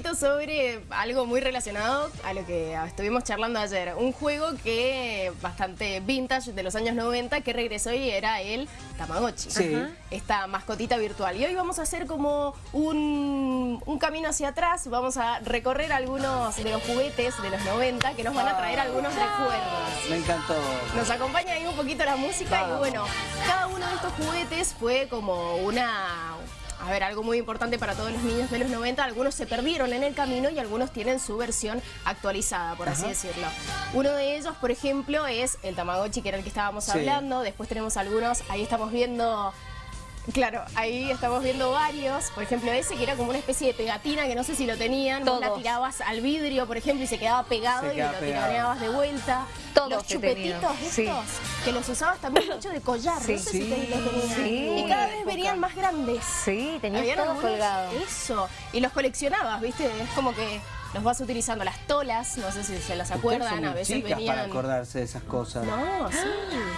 poquito sobre algo muy relacionado a lo que estuvimos charlando ayer. Un juego que bastante vintage de los años 90 que regresó y era el Tamagotchi. Sí. Esta mascotita virtual. Y hoy vamos a hacer como un, un camino hacia atrás. Vamos a recorrer algunos de los juguetes de los 90 que nos van a traer algunos recuerdos. Me encantó. Nos acompaña ahí un poquito la música y bueno, cada uno de estos juguetes fue como una... A ver, algo muy importante para todos los niños de los 90, algunos se perdieron en el camino y algunos tienen su versión actualizada, por así decirlo. Uno de ellos, por ejemplo, es el Tamagotchi, que era el que estábamos Sí. hablando. Después tenemos algunos, ahí estamos viendo... Claro, ahí estamos viendo varios. Por ejemplo, ese que era como una especie de pegatina que no sé si lo tenían. Vos la Todos. tirabas al vidrio, por ejemplo, y se quedaba pegado Se y lo tiraneabas de vuelta. Todos los chupetitos estos, Sí. que los usabas también hecho de collar. Sí. No sé si ustedes los tenían. Sí. Y cada vez venían más grandes. Sí, tenías Habían todo colgado. Eso. Y los coleccionabas, ¿viste? Es como que los vas utilizando. Las tolas, no sé si se las acuerdan, a veces chicas venían... para acordarse de esas cosas. No, sí.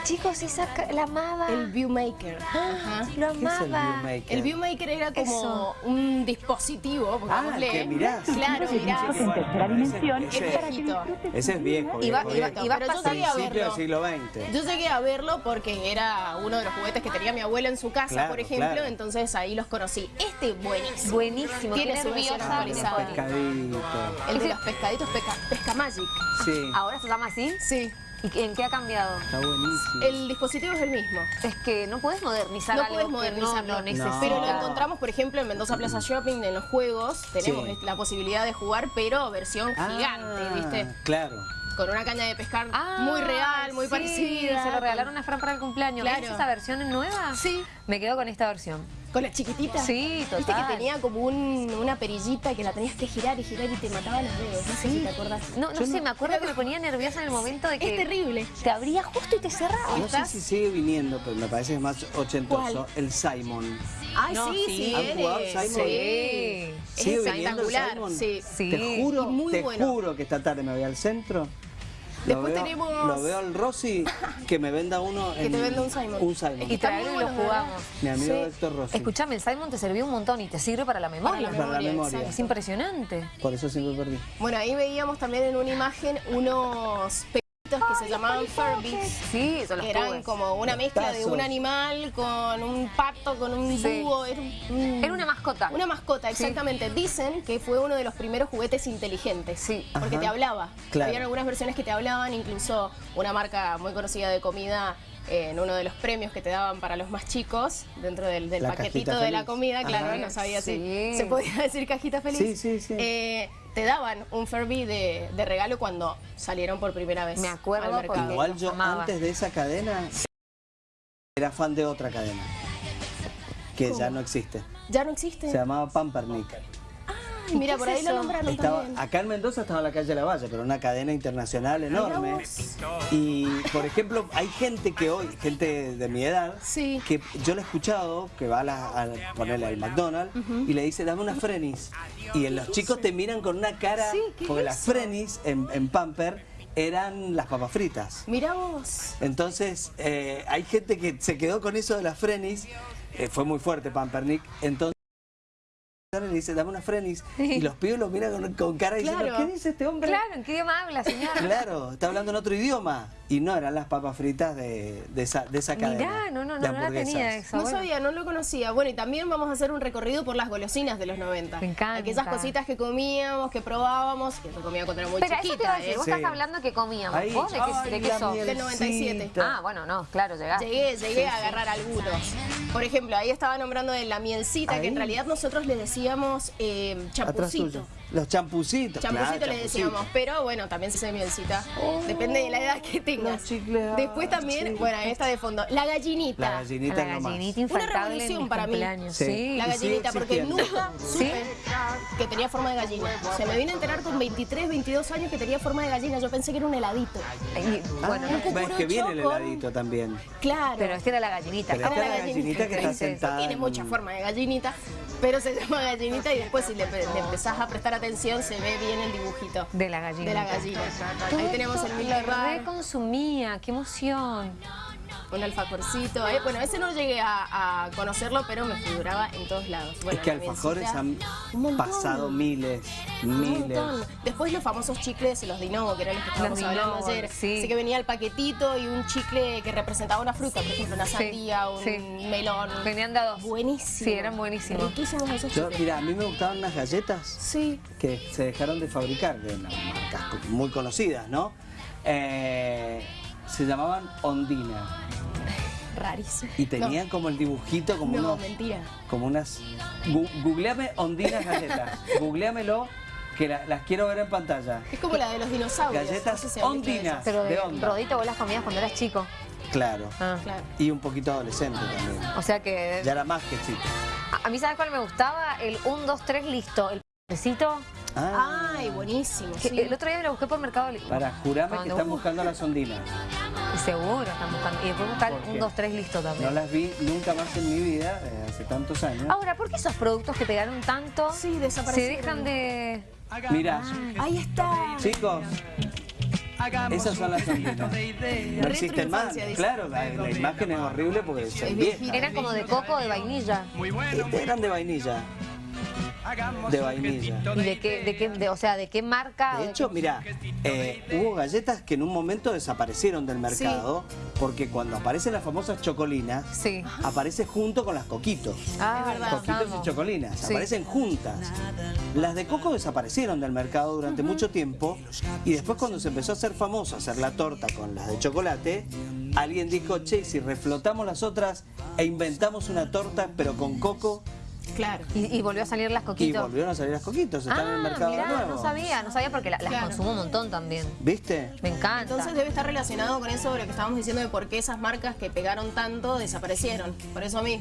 Chicos, esa la amaba. El Viewmaker. Ajá. Lo ¿Qué es el amaba. Viewmaker? El Viewmaker era como Eso. un dispositivo, pongámosle. que mirás. Claro, mirás. en tercera dimensión. Es Ese, viejito. ese es viejo. Iba- viejo, iba- viejo. iba Pero yo pasando. llegué a Principio del verlo. siglo XX. Yo llegué a verlo porque era uno de los juguetes que tenía mi abuela en su casa, Claro, por ejemplo, claro. entonces ahí los conocí. Este buenísimo. Buenísimo. Tiene su ponía. Pescadito. El de los pescaditos, pesca, pesca Magic. Sí, ¿Ahora se llama así? Sí. ¿Y en qué ha cambiado? está buenísimo. El dispositivo es el mismo. Es que no puedes modernizar No algo puedes modernizarlo. no necesitas. Pero lo encontramos, por ejemplo, en Mendoza Plaza Shopping, en los juegos. Tenemos Sí. la posibilidad de jugar, pero versión Ah, gigante, ¿viste? Claro. Con una caña de pescar Ah, muy real, muy sí, parecida. Se lo regalaron a Fran para el cumpleaños. Claro. ¿Ves esa versión nueva? Sí. Me quedo con esta versión. Con la chiquitita. Sí, Viste total. que tenía como un- una perillita que la tenías que girar y girar y te mataba los dedos. No sé si te acordás. No, no sé, me acuerdo que me ponía nerviosa en el momento de que Es terrible. te abría justo y te cerraba. No sé si sigue viniendo, pero me parece que es más ochentoso. ¿Cuál? El Simon. Ay, No, sí, sí. sí. ¿Han viene. jugado Simon? Sí. Sí. ¿Sigue Es viniendo Simon? sí. Sí. Te juro, muy te bueno. juro que esta tarde me voy al centro. Después lo veo, tenemos- Lo veo al Rossi que me venda uno. Que en- te venda un Simon. Un Simon. Y traerlo y lo jugamos. Mi amigo Sí. Héctor Rossi. Escuchame, el Simon te sirvió un montón y te sirve para la memoria. Para la Para la memoria, memoria. Es impresionante. Por eso siempre perdí. Bueno, ahí veíamos también en una imagen unos que se llamaban Furbies. Sí, eso los Que eran como una mezcla de un animal con un pato, con un Sí. búho. Era, un- Era una mascota. Una mascota, exactamente. Dicen que fue uno de los primeros juguetes inteligentes. Sí. Porque Ajá. te hablaba. Claro. Habían algunas versiones que te hablaban, incluso una marca muy conocida de comida en uno de los premios que te daban para los más chicos, dentro del, paquetito de la comida, claro, Ajá. no sabía Sí. si se podía decir cajita feliz. Sí, sí, sí. Eh, te daban un Furby de, de regalo cuando salieron por primera vez Me acuerdo al porque- Igual yo amaba. antes de esa cadena era fan de otra cadena. Que ya no existe. Ya no existe. Se llamaba Pampernick. Ay, mira, ¿qué por es ahí lo nombraron Estaba, también. acá en Mendoza estaba en la calle de la Valle, pero una cadena internacional enorme. Y, por ejemplo, hay gente que hoy, gente de mi edad, Sí. que yo lo he escuchado, que va a, la- a ponerle al McDonald's y le dice, dame una Frenis. Y los chicos te miran con una cara, Sí, ¿qué es porque las? Frenis en, en Pamper eran las papas fritas. Mira vos. Entonces, eh, hay gente que se quedó con eso de las Frenis, eh, fue muy fuerte Pampernick, entonces le dice, dame una Frenis, y los pibes lo miran con, con cara diciendo, Claro. ¿qué dice este hombre? Claro, ¿en qué idioma habla, señora? Claro, está hablando en otro idioma. Y no eran las papas fritas de, de esa, de esa cadena. Mirá, no, no, no, no la tenía eso. No bueno. sabía, no lo conocía. Bueno, y también vamos a hacer un recorrido por las golosinas de los 90. Me encanta. Aquellas cositas que comíamos, que probábamos, que yo comía cuando era muy Pero eso te iba chiquita. a decir, ¿eh? vos Sí. estás hablando que comíamos. Ahí, ¿Vos de qué, ay, de qué sos? Del 97. mielcita. Ah, bueno, no, claro, llegaste. Llegué, llegué a agarrar algunos. Por ejemplo, ahí estaba nombrando de la mielcita, que Ahí. en realidad nosotros le decíamos eh, champucito. tuyo. Los champucitos. Champucito claro, le champucito. decíamos, pero bueno, también se mielcita. Depende de la edad que tengas. chicles, Después también, chicles. bueno, ahí está de fondo, la gallinita. La gallinita la gallinita Una revolución para mí. Sí. La gallinita, porque existiendo. nunca supe que tenía forma de gallina. Se me vine a enterar con 23, 22 años que tenía forma de gallina. Yo pensé que era un heladito. Y, Ah, bueno, no, un ves que viene el con- heladito también. Claro. pero esta era la gallinita. Pero esta Era la gallinita que está sentada. Tiene en- mucha forma de gallinita, pero se llama gallinita y después si le, le empezás a prestar atención se ve bien el dibujito De la gallina. de la gallina. Ahí tenemos el lo Milky Bar. reconsumía, qué emoción. Un alfajorcito. eh, Bueno, ese no llegué a, a conocerlo, pero me figuraba en todos lados. Bueno, es que alfajores han un pasado miles, Un miles. montón. Después los famosos chicles, los Dinovo, que eran los que estábamos Los hablando ayer. sí. Así que venía el paquetito y un chicle que representaba una fruta, por ejemplo, una Sí, sandía, un sí. melón. Venían de a dos. Buenísimo. Sí, eran buenísimos. Riquísimos esos Yo, chicles. mira, a mí me gustaban unas galletas Sí. que se dejaron de fabricar, de unas marcas muy conocidas, ¿no? Eh, se llamaban Ondina Rarísimo. y tenían como el dibujito, como No, unos, mentira. como unas. Gu- googleame Ondinas galletas, googleamelo que la- las quiero ver en pantalla. Es como la de los dinosaurios. Galletas no sé si han visto ondinas. Pero de, de onda. rodito vos las comías cuando eras chico. Claro. Ah. Claro. Y un poquito adolescente también. O sea que... Ya era más que chico. A, a mí, ¿sabes cuál me gustaba? El 1, 2, 3, listo. El pecito. Ah, Ay, buenísimo. Que sí. El otro día me lo busqué por Mercado Libre. para, jurame que están buscando las ondinas. Y seguro están buscando. Y después buscar ¿Por un? 2, 3, listo No también. las vi nunca más en mi vida, eh, hace tantos años. Ahora, ¿por qué esos productos que pegaron tanto Sí, se dejan de... Mira, Ahí está. chicos, esas son las ondinas. No existen más. Claro, la, la imagen es horrible porque son viejas. Eran como de coco o de vainilla. Estas eran de vainilla. De vainilla. ¿Y de qué, de qué, de- o sea, de qué marca? De hecho, mira, eh, hubo galletas que en un momento desaparecieron del mercado porque cuando aparecen las famosas chocolinas, Sí. aparece junto con las coquitos. Ah, verdad. Coquitos y chocolinas, Sí. aparecen juntas. Las de coco desaparecieron del mercado durante mucho tiempo y después cuando se empezó a hacer famoso hacer la torta con las de chocolate, alguien dijo, che, si reflotamos las otras e inventamos una torta pero con coco Claro. Y, y volvió a salir las y coquitos. volvieron a salir las coquitos, están en el mercado mirá, de nuevo. no sabía, no sabía porque la- las Claro. consumo un montón también. ¿Viste? Me encanta. Entonces debe estar relacionado con eso de lo que estábamos diciendo de por qué esas marcas que pegaron tanto desaparecieron. Por eso mismo.